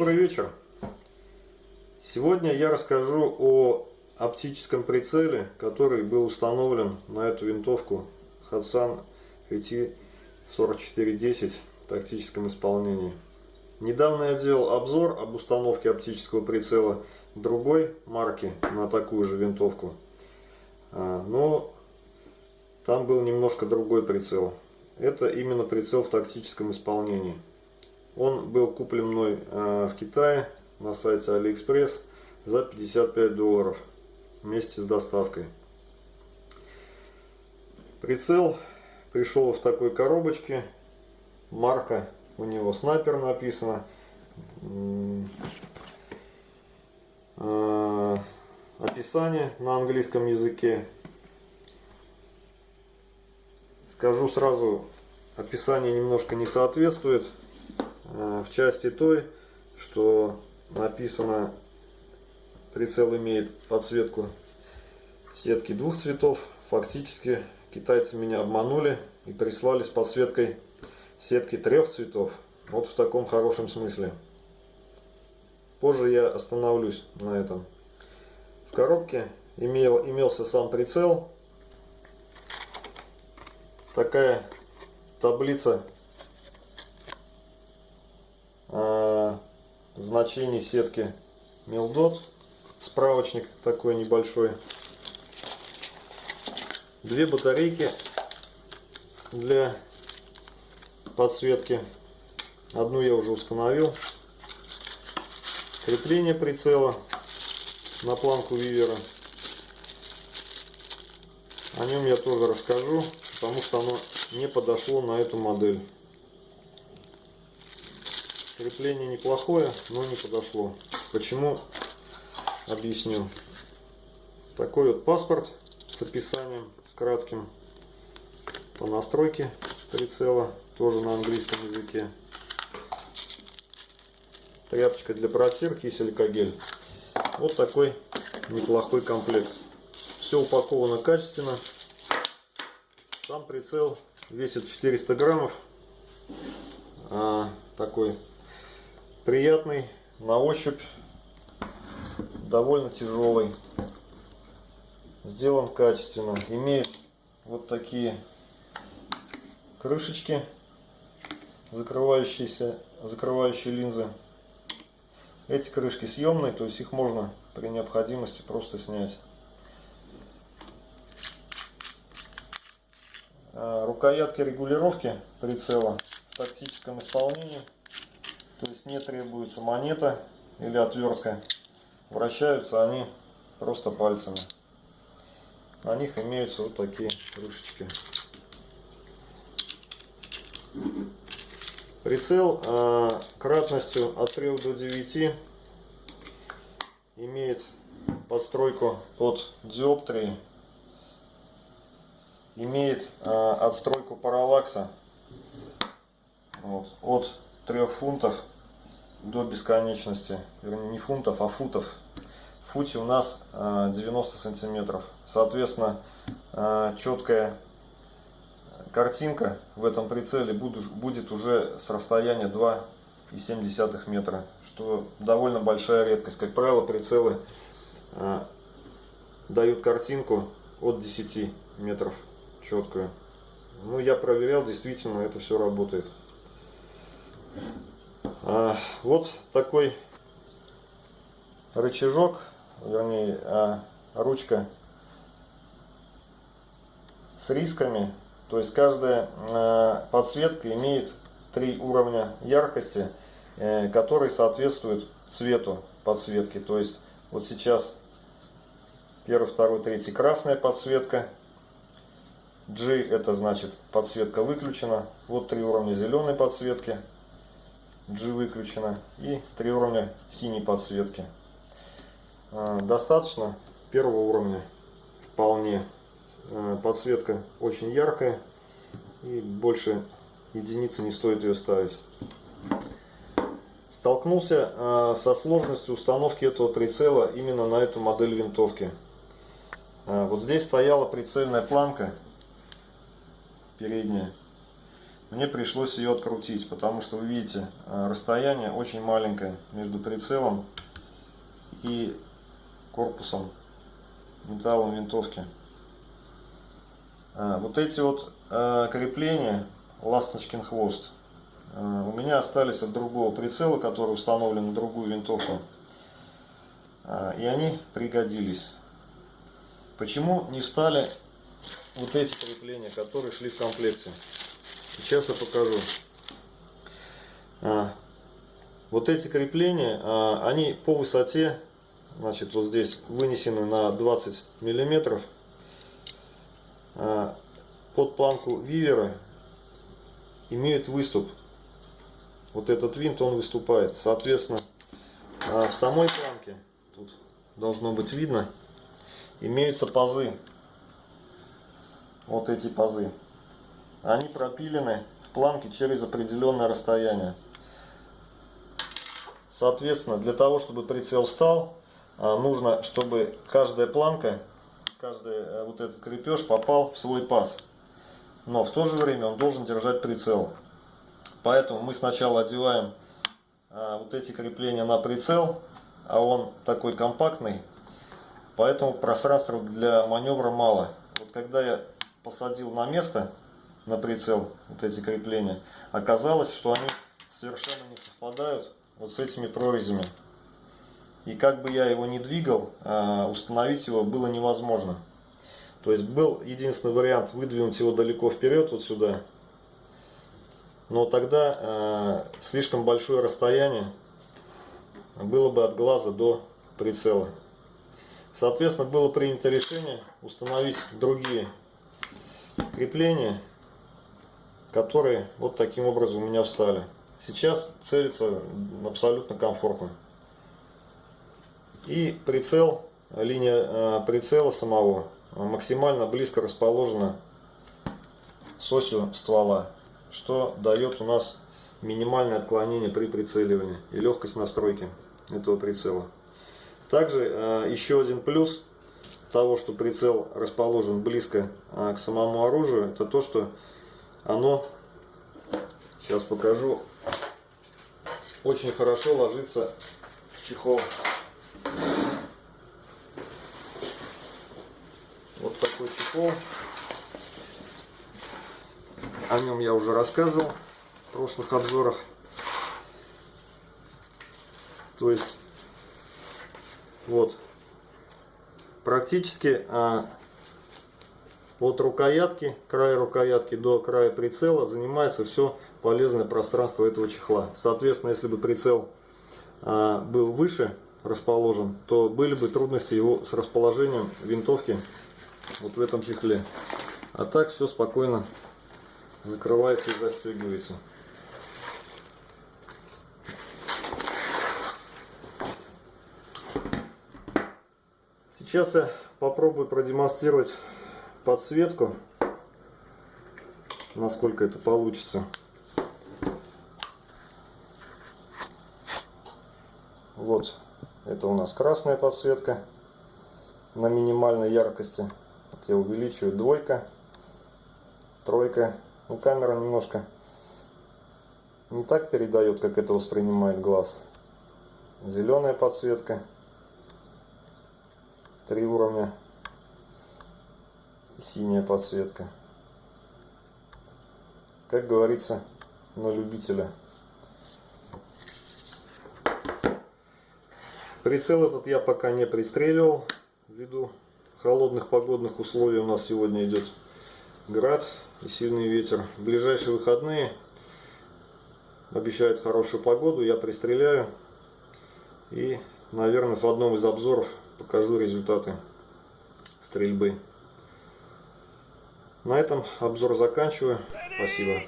Добрый вечер! Сегодня я расскажу о оптическом прицеле, который был установлен на эту винтовку Hudson RT4410 в тактическом исполнении. Недавно я делал обзор об установке оптического прицела другой марки на такую же винтовку. А, но там был немножко другой прицел. Это именно прицел в тактическом исполнении. Он был куплен мной а, в Китае на сайте AliExpress за 55 долларов вместе с доставкой. Прицел пришел в такой коробочке. Марка у него снайпер написано. А, описание на английском языке. Скажу сразу, описание немножко не соответствует в части той, что написано, прицел имеет подсветку сетки двух цветов. Фактически китайцы меня обманули и прислали с подсветкой сетки трех цветов. Вот в таком хорошем смысле. Позже я остановлюсь на этом. В коробке имел, имелся сам прицел. Такая таблица значений сетки Милдот. Справочник такой небольшой. Две батарейки для подсветки. Одну я уже установил крепление прицела на планку вивера. О нем я тоже расскажу, потому что оно не подошло на эту модель. Крепление неплохое, но не подошло. Почему? Объясню. Такой вот паспорт с описанием, с кратким по настройке прицела, тоже на английском языке тряпочка для протирки и силикогель. Вот такой неплохой комплект. Все упаковано качественно. Сам прицел весит 400 граммов. А, такой приятный на ощупь, довольно тяжелый. Сделан качественно. Имеет вот такие крышечки, закрывающиеся, закрывающие линзы. Эти крышки съемные, то есть их можно при необходимости просто снять. А, рукоятки регулировки прицела в тактическом исполнении. То есть не требуется монета или отвертка. Вращаются они просто пальцами. На них имеются вот такие крышечки. Прицел э, кратностью от 3 до 9 имеет подстройку под диоптрии, имеет э, отстройку параллакса вот, от 3 фунтов до бесконечности, вернее не фунтов, а футов. В футе у нас э, 90 сантиметров. Соответственно, э, четкая картинка в этом прицеле будет уже с расстояния 2,7 метра, что довольно большая редкость. Как правило, прицелы э, дают картинку от 10 метров четкую. Ну, я проверял, действительно, это все работает. А, вот такой рычажок, вернее, а, ручка с рисками то есть каждая э, подсветка имеет три уровня яркости, э, которые соответствуют цвету подсветки. То есть вот сейчас первый, второй, третий красная подсветка. G это значит подсветка выключена. Вот три уровня зеленой подсветки. G выключена. И три уровня синей подсветки. Э, достаточно первого уровня вполне. Э, подсветка очень яркая и больше единицы не стоит ее ставить. Столкнулся э, со сложностью установки этого прицела именно на эту модель винтовки. Вот здесь стояла прицельная планка передняя. Мне пришлось ее открутить, потому что вы видите, э, расстояние очень маленькое между прицелом и корпусом металлом винтовки. А, вот эти вот э, крепления, ласточкин хвост, э, у меня остались от другого прицела, который установлен на другую винтовку. И они пригодились. Почему не стали вот эти крепления, которые шли в комплекте? Сейчас я покажу. А, вот эти крепления, они по высоте значит вот здесь вынесены на 20 миллиметров. А, под планку вивера имеют выступ. Вот этот винт он выступает. Соответственно а, в самой планке тут должно быть видно имеются пазы. Вот эти пазы они пропилены в планке через определенное расстояние соответственно для того чтобы прицел встал а, нужно, чтобы каждая планка, каждый э, вот этот крепеж попал в свой паз. Но в то же время он должен держать прицел. Поэтому мы сначала одеваем а, вот эти крепления на прицел, а он такой компактный, поэтому пространства для маневра мало. Вот когда я посадил на место, на прицел, вот эти крепления, оказалось, что они совершенно не совпадают вот с этими прорезями. И как бы я его не двигал, а, установить его было невозможно. То есть был единственный вариант выдвинуть его далеко вперед, вот сюда. Но тогда а, слишком большое расстояние было бы от глаза до прицела. Соответственно, было принято решение установить другие крепления, которые вот таким образом у меня встали. Сейчас целится абсолютно комфортно. И прицел, линия э, прицела самого максимально близко расположена с осью ствола, что дает у нас минимальное отклонение при прицеливании и легкость настройки этого прицела. Также э, еще один плюс того, что прицел расположен близко э, к самому оружию, это то, что оно, сейчас покажу, очень хорошо ложится в чехол. Вот такой чехол. О нем я уже рассказывал в прошлых обзорах. То есть, вот, практически а, от рукоятки, края рукоятки до края прицела занимается все полезное пространство этого чехла. Соответственно, если бы прицел а, был выше расположен, то были бы трудности его с расположением винтовки вот в этом чехле. А так все спокойно закрывается и застегивается. Сейчас я попробую продемонстрировать подсветку, насколько это получится. Вот это у нас красная подсветка на минимальной яркости. Вот я увеличиваю двойка, тройка. Ну, камера немножко не так передает, как это воспринимает глаз. Зеленая подсветка. Три уровня. Синяя подсветка. Как говорится, на любителя. Прицел этот я пока не пристреливал, ввиду холодных погодных условий у нас сегодня идет град и сильный ветер. В ближайшие выходные обещают хорошую погоду, я пристреляю и, наверное, в одном из обзоров покажу результаты стрельбы. На этом обзор заканчиваю. Спасибо.